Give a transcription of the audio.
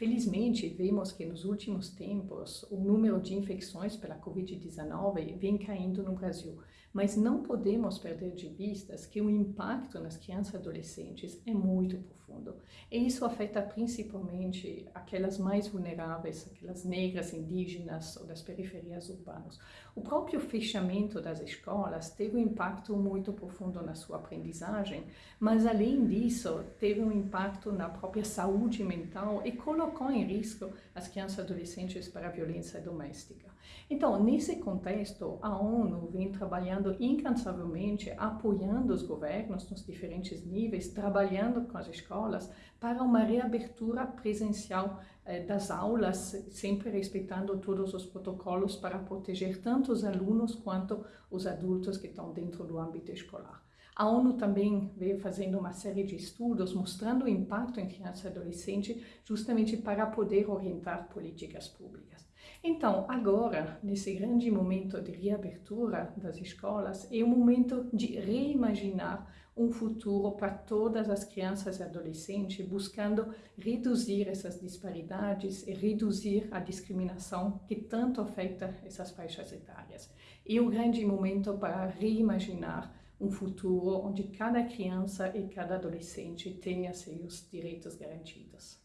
Felizmente, vemos que nos últimos tempos o número de infecções pela Covid-19 vem caindo no Brasil, mas não podemos perder de vistas que o impacto nas crianças e adolescentes é muito profundo. E isso afeta principalmente aquelas mais vulneráveis, aquelas negras, indígenas ou das periferias urbanas. O próprio fechamento das escolas teve um impacto muito profundo na sua aprendizagem, mas além disso, teve um impacto na própria saúde mental e colocou em risco as crianças e adolescentes para a violência doméstica. Então, nesse contexto, a ONU vem trabalhando incansavelmente, apoiando os governos nos diferentes níveis, trabalhando com as escolas para uma reabertura presencial eh, das aulas, sempre respeitando todos os protocolos para proteger tanto os alunos quanto os adultos que estão dentro do âmbito escolar. A ONU também veio fazendo uma série de estudos mostrando o impacto em criança e adolescente justamente para poder orientar políticas públicas. Então, agora, nesse grande momento de reabertura das escolas, é o momento de reimaginar um futuro para todas as crianças e adolescentes, buscando reduzir essas disparidades e reduzir a discriminação que tanto afeta essas faixas etárias. É o grande momento para reimaginar um futuro onde cada criança e cada adolescente tenha seus direitos garantidos.